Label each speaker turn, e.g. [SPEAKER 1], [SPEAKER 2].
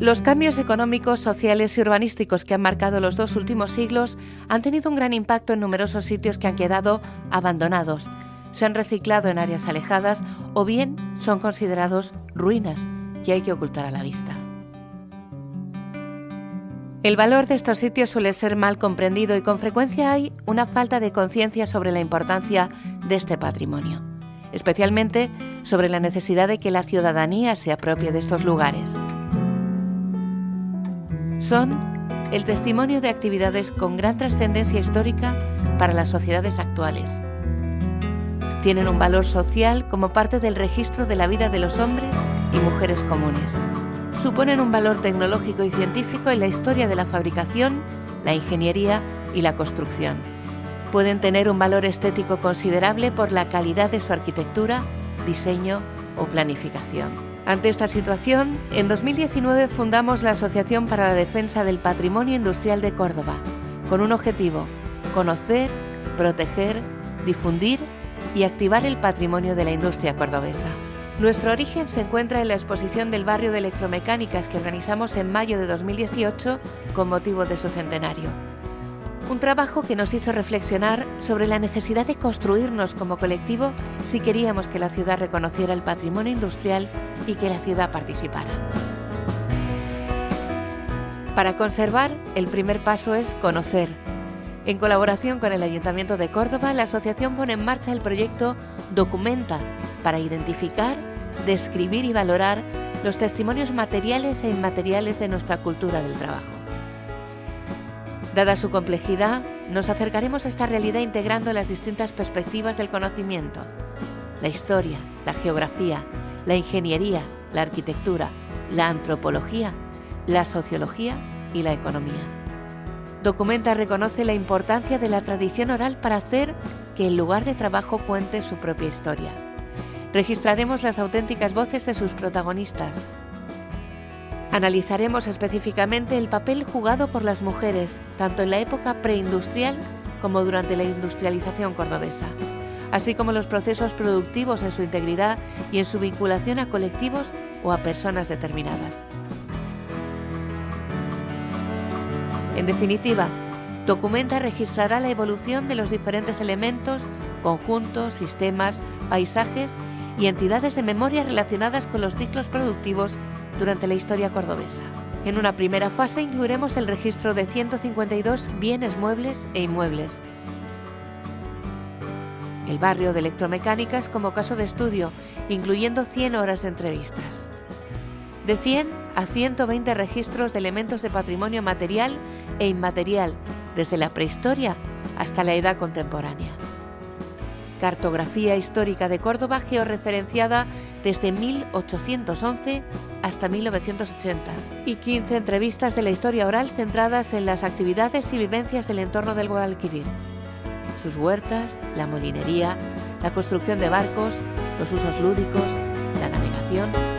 [SPEAKER 1] Los cambios económicos, sociales y urbanísticos que han marcado los dos últimos siglos han tenido un gran impacto en numerosos sitios que han quedado abandonados, se han reciclado en áreas alejadas o bien son considerados ruinas que hay que ocultar a la vista. El valor de estos sitios suele ser mal comprendido y con frecuencia hay una falta de conciencia sobre la importancia de este patrimonio, especialmente sobre la necesidad de que la ciudadanía se apropie de estos lugares. Son el testimonio de actividades con gran trascendencia histórica para las sociedades actuales. Tienen un valor social como parte del registro de la vida de los hombres y mujeres comunes suponen un valor tecnológico y científico en la historia de la fabricación, la ingeniería y la construcción. Pueden tener un valor estético considerable por la calidad de su arquitectura, diseño o planificación. Ante esta situación, en 2019 fundamos la Asociación para la Defensa del Patrimonio Industrial de Córdoba, con un objetivo, conocer, proteger, difundir y activar el patrimonio de la industria cordobesa. Nuestro origen se encuentra en la exposición del barrio de electromecánicas que organizamos en mayo de 2018 con motivo de su centenario. Un trabajo que nos hizo reflexionar sobre la necesidad de construirnos como colectivo si queríamos que la ciudad reconociera el patrimonio industrial y que la ciudad participara. Para conservar, el primer paso es conocer. En colaboración con el Ayuntamiento de Córdoba, la asociación pone en marcha el proyecto Documenta, para identificar, describir y valorar los testimonios materiales e inmateriales de nuestra cultura del trabajo. Dada su complejidad, nos acercaremos a esta realidad integrando las distintas perspectivas del conocimiento, la historia, la geografía, la ingeniería, la arquitectura, la antropología, la sociología y la economía. Documenta reconoce la importancia de la tradición oral para hacer que el lugar de trabajo cuente su propia historia registraremos las auténticas voces de sus protagonistas. Analizaremos específicamente el papel jugado por las mujeres, tanto en la época preindustrial como durante la industrialización cordobesa, así como los procesos productivos en su integridad y en su vinculación a colectivos o a personas determinadas. En definitiva, Documenta registrará la evolución de los diferentes elementos, conjuntos, sistemas, paisajes y entidades de memoria relacionadas con los ciclos productivos durante la historia cordobesa. En una primera fase incluiremos el registro de 152 bienes muebles e inmuebles. El barrio de electromecánicas como caso de estudio, incluyendo 100 horas de entrevistas. De 100 a 120 registros de elementos de patrimonio material e inmaterial, desde la prehistoria hasta la edad contemporánea. Cartografía Histórica de Córdoba georreferenciada desde 1811 hasta 1980 y 15 entrevistas de la historia oral centradas en las actividades y vivencias del entorno del Guadalquivir, sus huertas, la molinería, la construcción de barcos, los usos lúdicos, la navegación